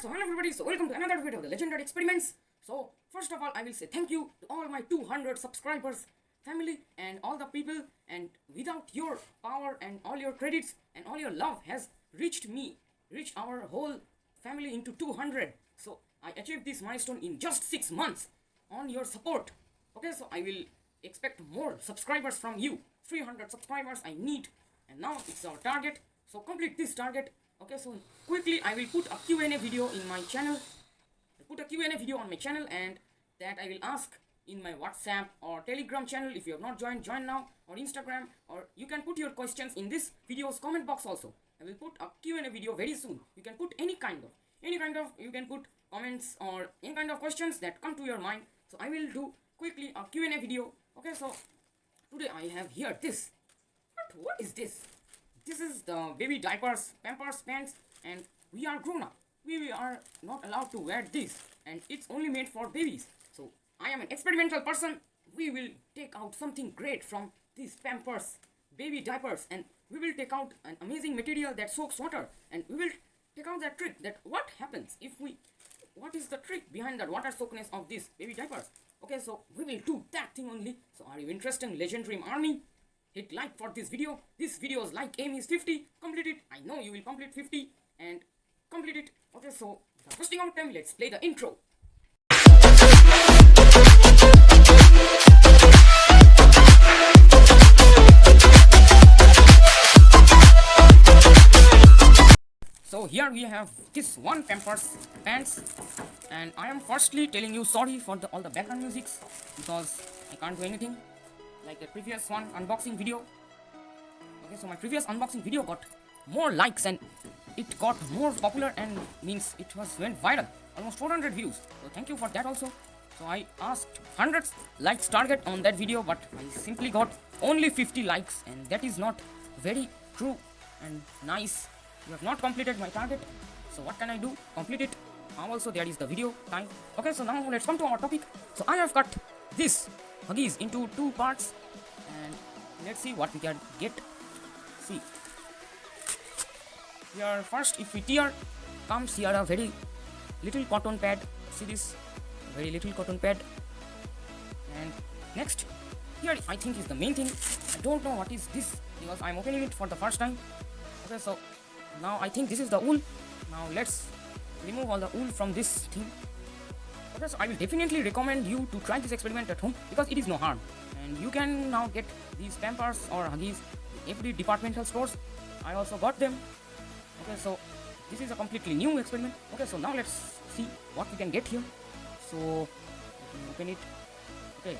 so hello everybody, so welcome to another video of the Legendary Experiments. So, first of all, I will say thank you to all my 200 subscribers, family, and all the people. And without your power and all your credits and all your love has reached me, reached our whole family into 200. So, I achieved this milestone in just 6 months on your support. Okay, so I will expect more subscribers from you. 300 subscribers I need. And now it's our target. So, complete this target. Okay so quickly i will put a q&a video in my channel. I put a q&a video on my channel and that i will ask in my whatsapp or telegram channel. If you have not joined join now. Or instagram. Or you can put your questions in this video's comment box also. I will put a q&a video very soon. You can put any kind of any kind of you can put comments or any kind of questions that come to your mind. So i will do quickly a q&a video. Okay so today i have here this. What what is this this is the baby diapers, pampers, pants and we are grown up. We are not allowed to wear this and it's only made for babies. So I am an experimental person. We will take out something great from these pampers, baby diapers and we will take out an amazing material that soaks water and we will take out that trick that what happens if we what is the trick behind that water soakness of these baby diapers okay so we will do that thing only so are you interested in legendary army hit like for this video. This video's like aim is 50 complete it. I know you will complete 50 and complete it. Okay so without wasting our time let's play the intro. So here we have this one pampers pants and i am firstly telling you sorry for the all the background musics because i can't do anything like the previous one unboxing video. Okay so my previous unboxing video got more likes and it got more popular and means it was went viral. Almost 400 views. So thank you for that also. So i asked hundreds likes target on that video but i simply got only 50 likes and that is not very true and nice. You have not completed my target. So what can i do? Complete it. Also there is the video time. Okay so now let's come to our topic. So i have cut this huggies into two parts. And let's see what we can get. See. Here first if we tear comes here a very little cotton pad. See this? Very little cotton pad. And next here I think is the main thing. I don't know what is this because I'm opening it for the first time. Okay so now I think this is the wool. Now let's remove all the wool from this thing okay I will definitely recommend you to try this experiment at home because it is no harm. And you can now get these pampers or huggies in every departmental stores. I also got them. Okay so this is a completely new experiment. Okay so now let's see what we can get here. So open it. Okay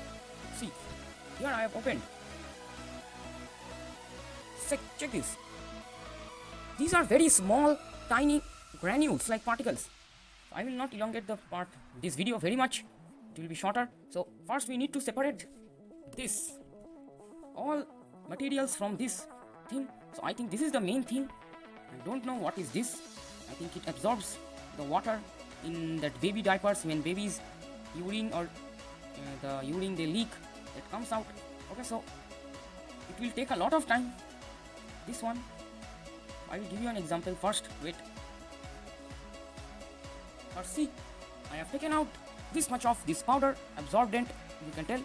see. Here I have opened. Check, check this. These are very small tiny granules like particles I will not elongate the part this video very much. It will be shorter. So first we need to separate this all materials from this thing. So I think this is the main thing. I don't know what is this. I think it absorbs the water in that baby diapers when babies urine or uh, the urine they leak it comes out. Okay so it will take a lot of time. This one I will give you an example first. Wait or see. I have taken out this much of this powder absorbent you can tell.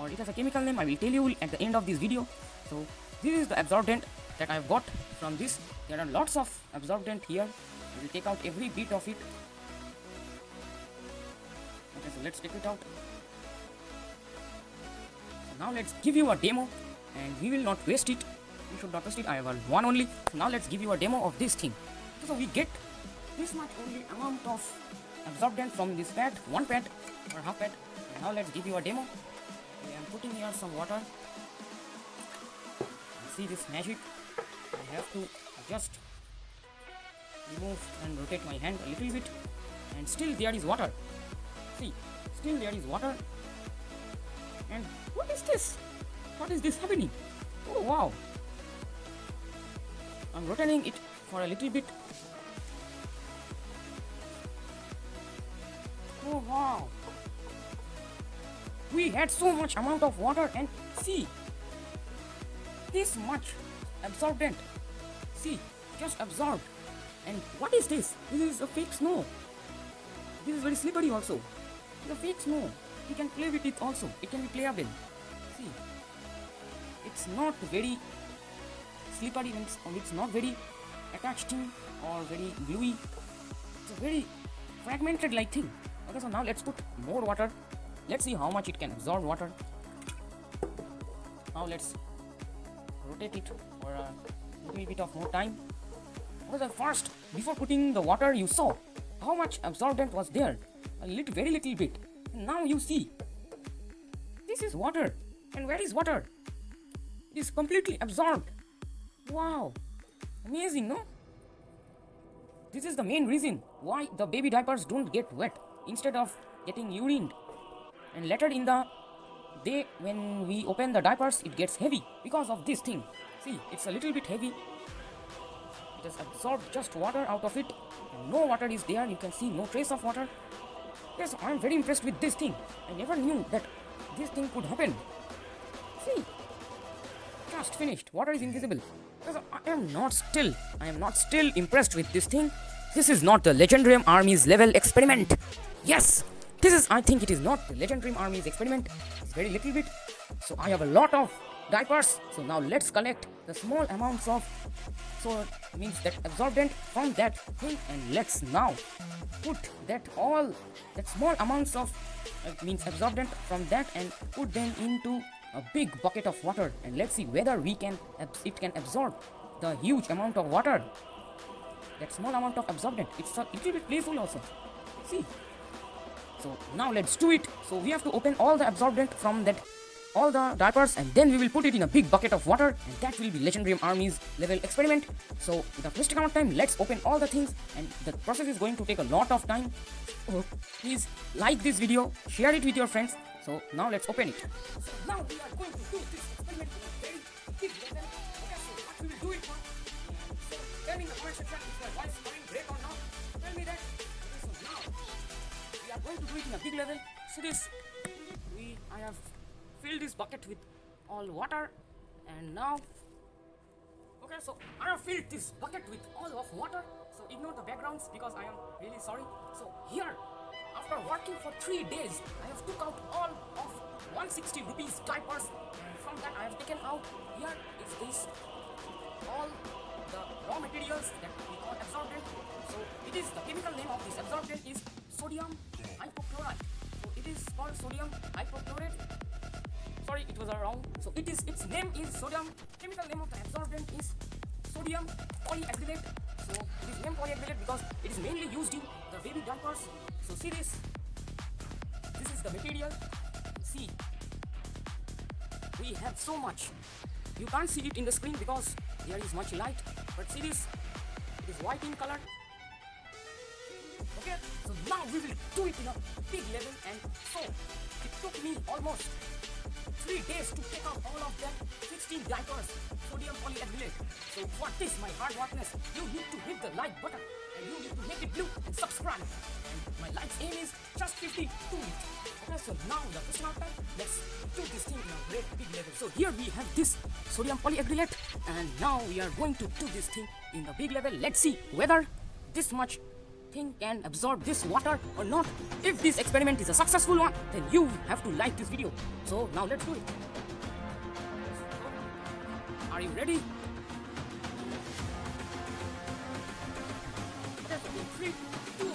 Or it has a chemical name I will tell you at the end of this video. So this is the absorbent that I have got from this. There are lots of absorbent here. We will take out every bit of it. Okay so let's take it out. So now let's give you a demo and we will not waste it. We should not waste it. I have one only. So now let's give you a demo of this thing. So we get this much only amount of absorbent from this pad, one pad or half pad. Now let's give you a demo. I am putting here some water. See this magic? I have to just remove and rotate my hand a little bit and still there is water. See, still there is water. And what is this? What is this happening? Oh wow! I'm rotating it for a little bit Oh wow! We had so much amount of water and see this much absorbent. See, just absorbed. And what is this? This is a fake snow. this is very slippery also. The fake snow, you can play with it also. It can be playable. See, it's not very slippery and it's not very attached to or very gluey. It's a very fragmented like thing. Okay, so now let's put more water. Let's see how much it can absorb water. Now let's rotate it for a little bit of more time. Okay, so first, before putting the water, you saw how much absorbent was there. A little, very little bit. And now you see, this is water. And where is water? It is completely absorbed. Wow, amazing, no? This is the main reason why the baby diapers don't get wet instead of getting urined. And later in the day when we open the diapers, it gets heavy because of this thing. See, it's a little bit heavy. It has absorbed just water out of it. No water is there. You can see no trace of water. Yes, I'm very impressed with this thing. I never knew that this thing could happen. See, just finished. Water is invisible. Because I am not still. I am not still impressed with this thing. This is not the Legendarium Army's level experiment. Yes, this is. I think it is not the Legendarium Army's experiment. It's very little bit. So I have a lot of diapers. So now let's collect the small amounts of. So means that absorbent from that thing, and let's now put that all that small amounts of uh, means absorbent from that and put them into a big bucket of water and let's see whether we can it can absorb the huge amount of water that small amount of absorbent it's a little bit playful also see so now let's do it so we have to open all the absorbent from that all the diapers and then we will put it in a big bucket of water and that will be legendary army's level experiment so without wasting our time let's open all the things and the process is going to take a lot of time please like this video share it with your friends so now let's open it. So now we are going to do this experiment a very big level. Okay, so what we will do it for? Tell me in the comment section if is coming great or not. Tell me that. Going to do it in a big level. See this? We I have filled this bucket with all water and now okay so I have filled this bucket with all of water so ignore the backgrounds because I am really sorry so here after working for three days, I have took out all of 160 rupees diapers and from that I have taken out here is this all the raw materials that we call absorbent. So it is the chemical name of this absorbent is sodium hypochlorite. So it is called sodium hypochlorite. Sorry, it was wrong. So it is its name is sodium. Chemical name of the absorbent is sodium polyacrylate. So it is named polyacrylate because it is mainly used in the baby diapers so see this this is the material see we have so much you can't see it in the screen because there is much light but see this it is white in color okay? So now we will do it in a big level and so it took me almost three days to take out all of them 16 diapers sodium polyacrylate so for this my hard workness? You need to hit the like button and you need to make it blue and subscribe. And my likes aim is just 52 okay? So now the question of time let's do this thing in a great big level. So here we have this sodium polyacrylate and now we are going to do this thing in the big level. Let's see whether this much thing can absorb this water or not. If this experiment is a successful one, then you have to like this video. So now let's do it. Are you ready? Three, two,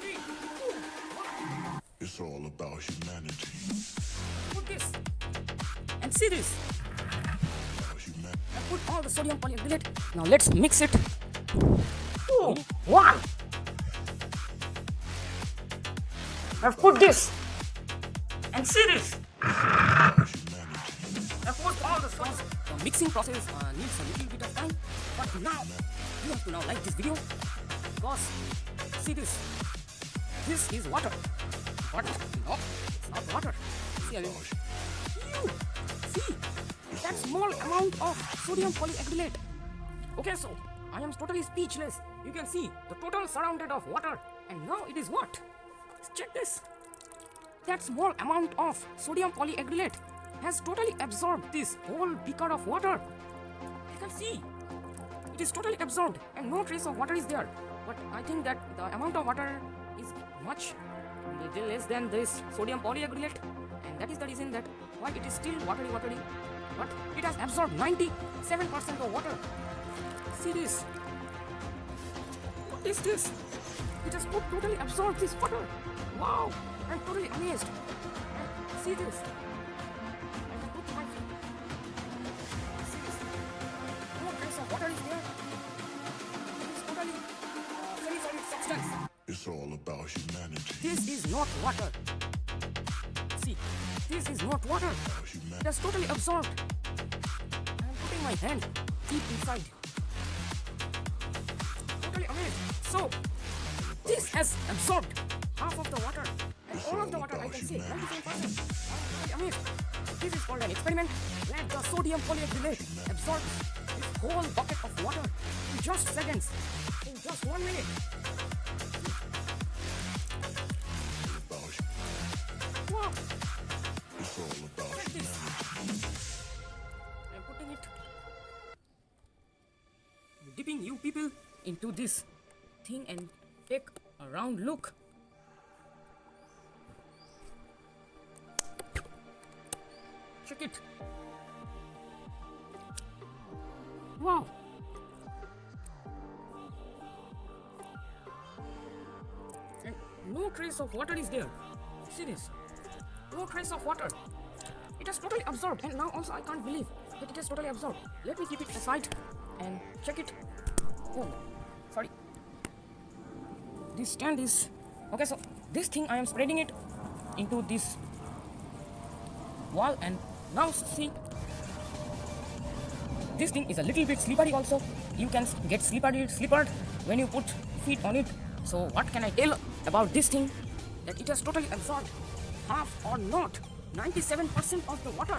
three, two, one. It's all about humanity. Put this and see this. About. I put all the sodium polyacrylate. Now let's mix it. Two, one. I've put this and see this. I've put all the sauce. The mixing process uh, needs a little bit of time, but now you have to now like this video because see this. This is water. But no, it's not water. See, I you see that small amount of sodium polyacrylate. Okay, so I am totally speechless. You can see the total surrounded of water, and now it is what? Check this. That small amount of sodium polyacrylate has totally absorbed this whole beaker of water. You can see it is totally absorbed, and no trace of water is there. But I think that the amount of water is much little less than this sodium polyacrylate and that is the reason that why it is still watery watery but it has absorbed 97% of water see this what is this it has totally absorbed this water wow i'm totally amazed see this I can put my feet. See this oh, no trace of water it is totally semi-solid substance It's all about humanity. this is not water. See, this is not water. About humanity. It has totally absorbed. I am putting my hand deep inside. Totally amazed. So, has absorbed half of the water. And all of the water, I can see, 97%. I am. This is called an experiment where the sodium polyacrylate absorbs this whole bucket of water in just seconds, in just one minute. About Wow! It's all about Check this. humanity. I'm putting it, dipping you people into this thing and take a round look. Check it. Wow. And no trace of water is there. See this? No trace of water. It has totally absorbed, and now also I can't believe that it has totally absorbed. Let me keep it aside and check it. Oh, sorry. This stand is okay. So this thing I am spreading it into this wall, and now see this thing is a little bit slippery also. You can get slippery, slippered when you put feet on it. So what can I tell about this thing? That it has totally absorbed half or not 97% of the water.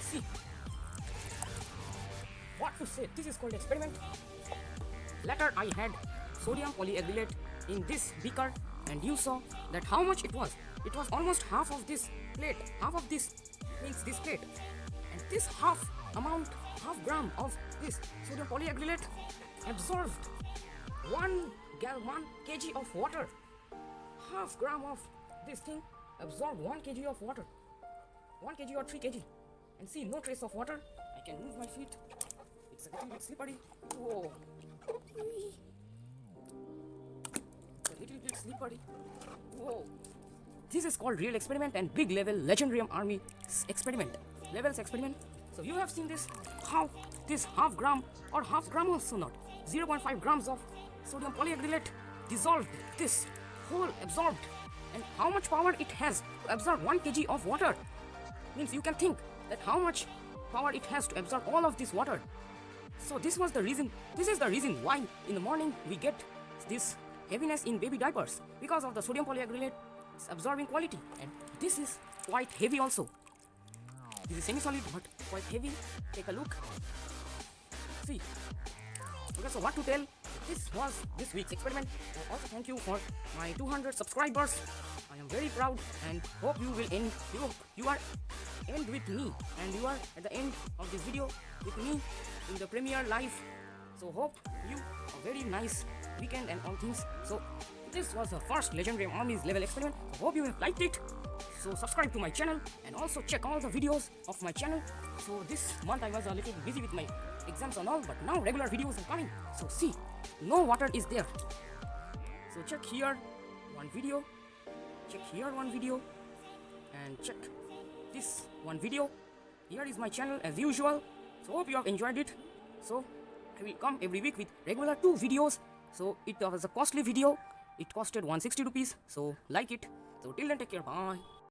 See what to say? This is called experiment. Later I had sodium polyacrylate in this beaker and you saw that how much it was. It was almost half of this plate, half of this means this plate. And this half amount, half gram of this sodium polyacrylate absorbed one gal one kg of water. Half gram of this thing absorbed one kg of water. One kg or three kg. And see, no trace of water. I can move my feet. It's a little bit slippery. Whoa. Whoa. This is called real experiment and big level legendarium army experiment. Levels experiment. So you have seen this how this half gram or half gram also not 0.5 grams of sodium polyacrylate dissolved this whole absorbed and how much power it has to absorb 1 kg of water means you can think that how much power it has to absorb all of this water so this was the reason this is the reason why in the morning we get this heaviness in baby diapers because of the sodium polyacrylate absorbing quality. And this is quite heavy also. This is semi-solid but quite heavy. Take a look. See. Okay so what to tell? This was this week's experiment. Also thank you for my 200 subscribers i am very proud and hope you will end you you are end with me and you are at the end of this video with me in the premiere live. So hope you a very nice weekend and all things. So this was the first legendary armies level experiment. So hope you have liked it. So subscribe to my channel and also check all the videos of my channel. So this month i was a little busy with my exams and all but now regular videos are coming. So see no water is there. So check here one video check here one video. And check this one video. Here is my channel as usual. So hope you have enjoyed it. So i will come every week with regular two videos. So it was a costly video. It costed 160 rupees. So like it. So till then take care. Bye